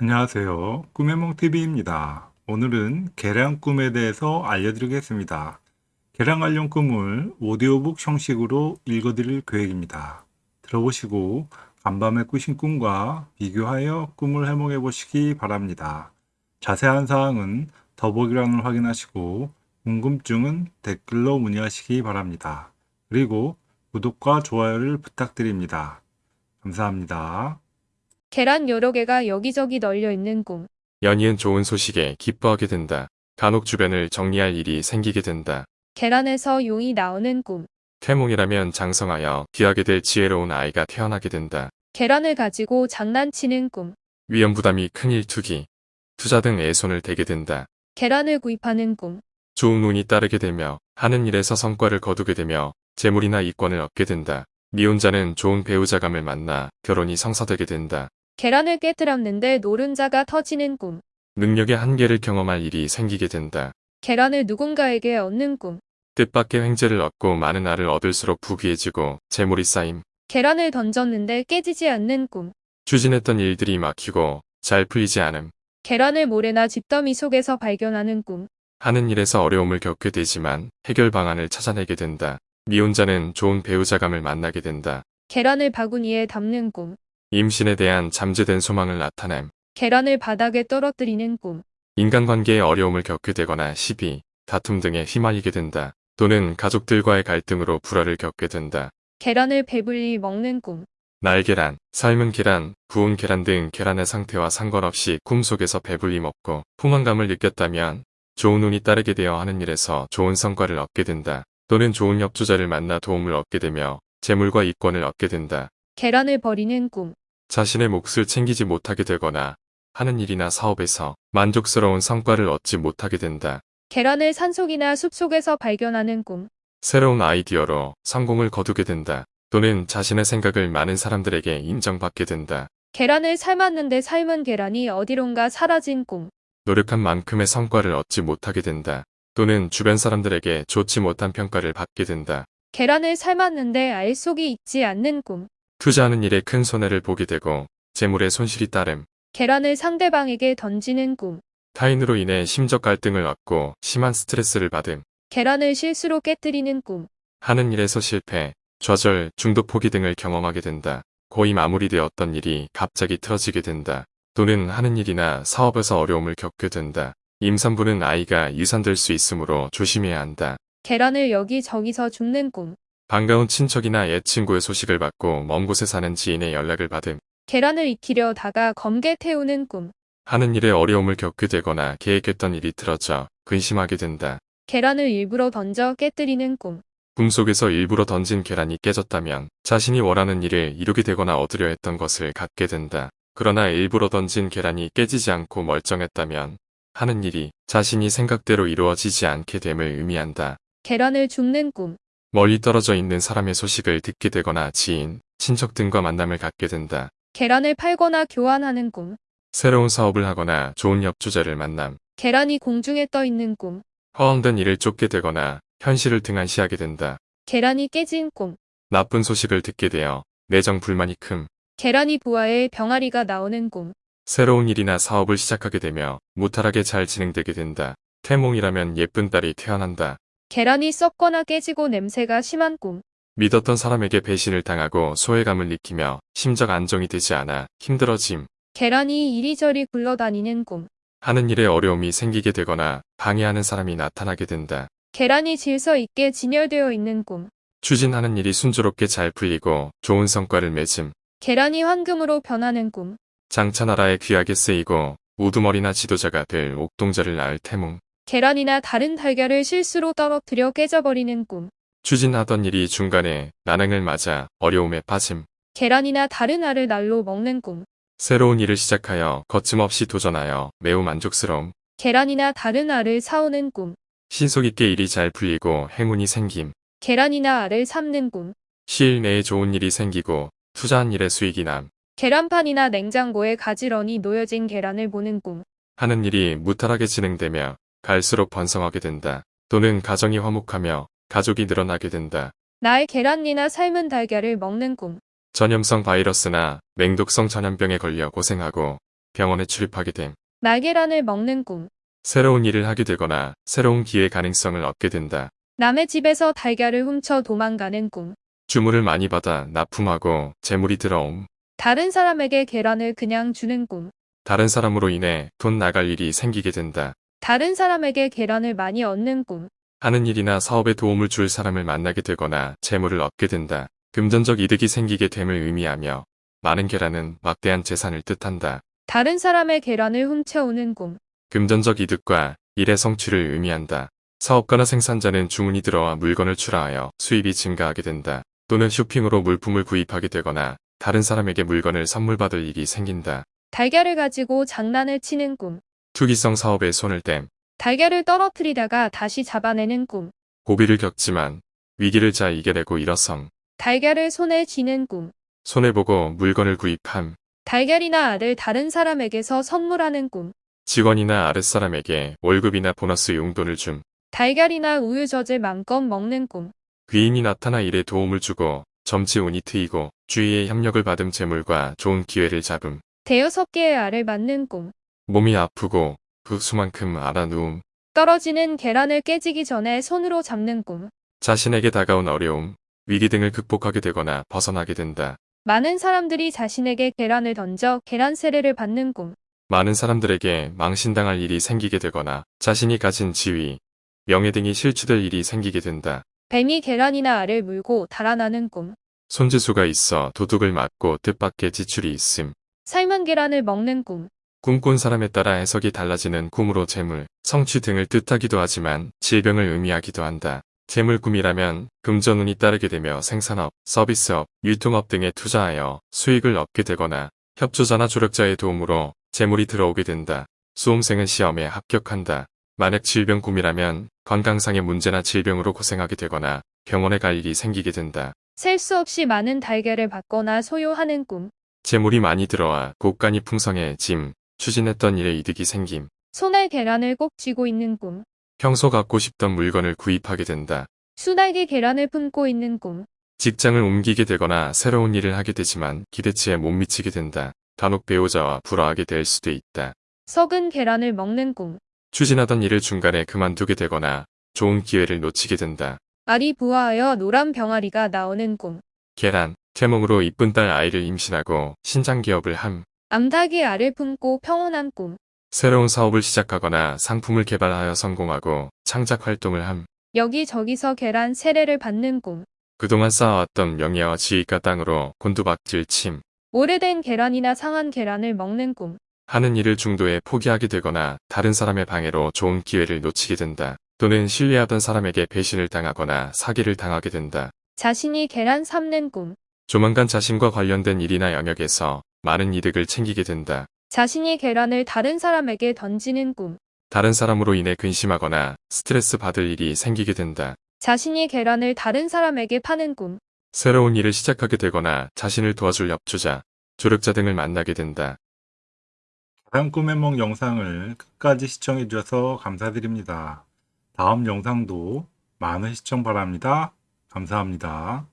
안녕하세요. 꿈의몽TV입니다. 오늘은 계량 꿈에 대해서 알려드리겠습니다. 계량 관련 꿈을 오디오북 형식으로 읽어드릴 계획입니다. 들어보시고 간밤에 꾸신 꿈과 비교하여 꿈을 해몽해 보시기 바랍니다. 자세한 사항은 더보기란을 확인하시고 궁금증은 댓글로 문의하시기 바랍니다. 그리고 구독과 좋아요를 부탁드립니다. 감사합니다. 계란 여러 개가 여기저기 널려 있는 꿈. 연이은 좋은 소식에 기뻐하게 된다. 간혹 주변을 정리할 일이 생기게 된다. 계란에서 용이 나오는 꿈. 태몽이라면 장성하여 귀하게 될 지혜로운 아이가 태어나게 된다. 계란을 가지고 장난치는 꿈. 위험 부담이 큰 일 투기, 투자 등에 손을 대게 된다. 계란을 구입하는 꿈. 좋은 운이 따르게 되며 하는 일에서 성과를 거두게 되며 재물이나 이권을 얻게 된다. 미혼자는 좋은 배우자감을 만나 결혼이 성사되게 된다. 계란을 깨뜨렸는데 노른자가 터지는 꿈. 능력의 한계를 경험할 일이 생기게 된다. 계란을 누군가에게 얻는 꿈. 뜻밖의 횡재를 얻고 많은 알을 얻을수록 부귀해지고 재물이 쌓임. 계란을 던졌는데 깨지지 않는 꿈. 추진했던 일들이 막히고 잘 풀리지 않음. 계란을 모래나 집더미 속에서 발견하는 꿈. 하는 일에서 어려움을 겪게 되지만 해결 방안을 찾아내게 된다. 미혼자는 좋은 배우자감을 만나게 된다. 계란을 바구니에 담는 꿈. 임신에 대한 잠재된 소망을 나타냄. 계란을 바닥에 떨어뜨리는 꿈. 인간관계에 어려움을 겪게 되거나 시비, 다툼 등에 휘말리게 된다. 또는 가족들과의 갈등으로 불화를 겪게 된다. 계란을 배불리 먹는 꿈. 날계란, 삶은 계란, 구운 계란 등 계란의 상태와 상관없이 꿈속에서 배불리 먹고 포만감을 느꼈다면 좋은 운이 따르게 되어 하는 일에서 좋은 성과를 얻게 된다. 또는 좋은 협조자를 만나 도움을 얻게 되며 재물과 이권을 얻게 된다. 계란을 버리는 꿈. 자신의 몫을 챙기지 못하게 되거나 하는 일이나 사업에서 만족스러운 성과를 얻지 못하게 된다. 계란을 산속이나 숲속에서 발견하는 꿈. 새로운 아이디어로 성공을 거두게 된다. 또는 자신의 생각을 많은 사람들에게 인정받게 된다. 계란을 삶았는데 삶은 계란이 어디론가 사라진 꿈. 노력한 만큼의 성과를 얻지 못하게 된다. 또는 주변 사람들에게 좋지 못한 평가를 받게 된다. 계란을 삶았는데 알 속이 있지 않는 꿈. 투자하는 일에 큰 손해를 보게 되고 재물의 손실이 따름. 계란을 상대방에게 던지는 꿈. 타인으로 인해 심적 갈등을 얻고 심한 스트레스를 받음. 계란을 실수로 깨뜨리는 꿈. 하는 일에서 실패, 좌절, 중독 포기 등을 경험하게 된다. 거의 마무리되었던 일이 갑자기 틀어지게 된다. 또는 하는 일이나 사업에서 어려움을 겪게 된다. 임산부는 아이가 유산될 수 있으므로 조심해야 한다. 계란을 여기저기서 줍는 꿈. 반가운 친척이나 옛 친구의 소식을 받고 먼 곳에 사는 지인의 연락을 받음. 계란을 익히려 다가 검게 태우는 꿈. 하는 일에 어려움을 겪게 되거나 계획했던 일이 틀어져 근심하게 된다. 계란을 일부러 던져 깨뜨리는 꿈. 꿈 속에서 일부러 던진 계란이 깨졌다면 자신이 원하는 일을 이루게 되거나 얻으려 했던 것을 갖게 된다. 그러나 일부러 던진 계란이 깨지지 않고 멀쩡했다면 하는 일이 자신이 생각대로 이루어지지 않게 됨을 의미한다. 계란을 줍는 꿈. 멀리 떨어져 있는 사람의 소식을 듣게 되거나 지인, 친척 등과 만남을 갖게 된다. 계란을 팔거나 교환하는 꿈. 새로운 사업을 하거나 좋은 협조자를 만남, 계란이 공중에 떠 있는 꿈. 허황된 일을 쫓게 되거나 현실을 등한시하게 된다. 계란이 깨진 꿈. 나쁜 소식을 듣게 되어 내정 불만이 큼, 계란이 부화해 병아리가 나오는 꿈. 새로운 일이나 사업을 시작하게 되며 무탈하게 잘 진행되게 된다. 태몽이라면 예쁜 딸이 태어난다. 계란이 썩거나 깨지고 냄새가 심한 꿈. 믿었던 사람에게 배신을 당하고 소외감을 느끼며 심적 안정이 되지 않아 힘들어짐. 계란이 이리저리 굴러다니는 꿈. 하는 일에 어려움이 생기게 되거나 방해하는 사람이 나타나게 된다. 계란이 질서 있게 진열되어 있는 꿈. 추진하는 일이 순조롭게 잘 풀리고 좋은 성과를 맺음. 계란이 황금으로 변하는 꿈. 장차 나라에 귀하게 쓰이고 우두머리나 지도자가 될 옥동자를 낳을 태몽. 계란이나 다른 달걀을 실수로 떨어뜨려 깨져버리는 꿈. 추진하던 일이 중간에 난항을 맞아 어려움에 빠짐. 계란이나 다른 알을 날로 먹는 꿈. 새로운 일을 시작하여 거침없이 도전하여 매우 만족스러움. 계란이나 다른 알을 사오는 꿈. 신속 있게 일이 잘 풀리고 행운이 생김. 계란이나 알을 삶는 꿈. 시일 내에 좋은 일이 생기고 투자한 일에 수익이 남. 계란판이나 냉장고에 가지런히 놓여진 계란을 보는 꿈. 하는 일이 무탈하게 진행되며 갈수록 번성하게 된다. 또는 가정이 화목하며 가족이 늘어나게 된다. 나의 계란이나 삶은 달걀을 먹는 꿈. 전염성 바이러스나 맹독성 전염병에 걸려 고생하고 병원에 출입하게 됨. 날계란을 먹는 꿈. 새로운 일을 하게 되거나 새로운 기회 가능성을 얻게 된다. 남의 집에서 달걀을 훔쳐 도망가는 꿈. 주문을 많이 받아 납품하고 재물이 들어옴. 다른 사람에게 계란을 그냥 주는 꿈. 다른 사람으로 인해 돈 나갈 일이 생기게 된다. 다른 사람에게 계란을 많이 얻는 꿈. 하는 일이나 사업에 도움을 줄 사람을 만나게 되거나 재물을 얻게 된다. 금전적 이득이 생기게 됨을 의미하며 많은 계란은 막대한 재산을 뜻한다. 다른 사람의 계란을 훔쳐오는 꿈. 금전적 이득과 일의 성취를 의미한다. 사업가나 생산자는 주문이 들어와 물건을 출하하여 수입이 증가하게 된다. 또는 쇼핑으로 물품을 구입하게 되거나 다른 사람에게 물건을 선물 받을 일이 생긴다. 달걀을 가지고 장난을 치는 꿈. 투기성 사업에 손을 댐, 달걀을 떨어뜨리다가 다시 잡아내는 꿈. 고비를 겪지만 위기를 잘 이겨내고 일어섬, 달걀을 손에 쥐는 꿈. 손해보고 물건을 구입함, 달걀이나 알을 다른 사람에게서 선물하는 꿈. 직원이나 아랫사람에게 월급이나 보너스 용돈을 줌, 달걀이나 우유 젖을 마음껏 먹는 꿈. 귀인이 나타나 일에 도움을 주고 점치 운이 트이고 주위의 협력을 받음 재물과 좋은 기회를 잡음, 대여섯 개의 알을 맞는 꿈. 몸이 아프고 그 수만큼 알아누움, 떨어지는 계란을 깨지기 전에 손으로 잡는 꿈. 자신에게 다가온 어려움, 위기 등을 극복하게 되거나 벗어나게 된다. 많은 사람들이 자신에게 계란을 던져 계란 세례를 받는 꿈. 많은 사람들에게 망신당할 일이 생기게 되거나 자신이 가진 지위, 명예 등이 실추될 일이 생기게 된다. 뱀이 계란이나 알을 물고 달아나는 꿈. 손재수가 있어 도둑을 맞고 뜻밖의 지출이 있음. 삶은 계란을 먹는 꿈. 꿈꾼 사람에 따라 해석이 달라지는 꿈으로 재물, 성취 등을 뜻하기도 하지만 질병을 의미하기도 한다. 재물 꿈이라면 금전운이 따르게 되며 생산업, 서비스업, 유통업 등에 투자하여 수익을 얻게 되거나 협조자나 조력자의 도움으로 재물이 들어오게 된다. 수험생은 시험에 합격한다. 만약 질병 꿈이라면 건강상의 문제나 질병으로 고생하게 되거나 병원에 갈 일이 생기게 된다. 셀 수 없이 많은 달걀을 받거나 소유하는 꿈. 재물이 많이 들어와 곳간이 풍성해짐, 추진했던 일에 이득이 생김. 손에 계란을 꼭 쥐고 있는 꿈. 평소 갖고 싶던 물건을 구입하게 된다. 수달기 계란을 품고 있는 꿈. 직장을 옮기게 되거나 새로운 일을 하게 되지만 기대치에 못 미치게 된다. 간혹 배우자와 불화하게 될 수도 있다. 썩은 계란을 먹는 꿈. 추진하던 일을 중간에 그만두게 되거나 좋은 기회를 놓치게 된다. 알이 부화하여 노란 병아리가 나오는 꿈. 계란, 태몽으로 이쁜 딸 아이를 임신하고 신장 기업을 함. 암탉이 알을 품고 평온한 꿈. 새로운 사업을 시작하거나 상품을 개발하여 성공하고 창작 활동을 함. 여기저기서 계란 세례를 받는 꿈. 그동안 쌓아왔던 명예와 지위가 땅으로 곤두박질 침. 오래된 계란이나 상한 계란을 먹는 꿈. 하는 일을 중도에 포기하게 되거나 다른 사람의 방해로 좋은 기회를 놓치게 된다. 또는 신뢰하던 사람에게 배신을 당하거나 사기를 당하게 된다. 자신이 계란 삶는 꿈. 조만간 자신과 관련된 일이나 영역에서 많은 이득을 챙기게 된다. 자신이 계란을 다른 사람에게 던지는 꿈. 다른 사람으로 인해 근심하거나 스트레스 받을 일이 생기게 된다. 자신이 계란을 다른 사람에게 파는 꿈. 새로운 일을 시작하게 되거나 자신을 도와줄 협조자, 조력자 등을 만나게 된다. 계란 꿈의梦 영상을 끝까지 시청해 주셔서 감사드립니다. 다음 영상도 많은 시청 바랍니다. 감사합니다.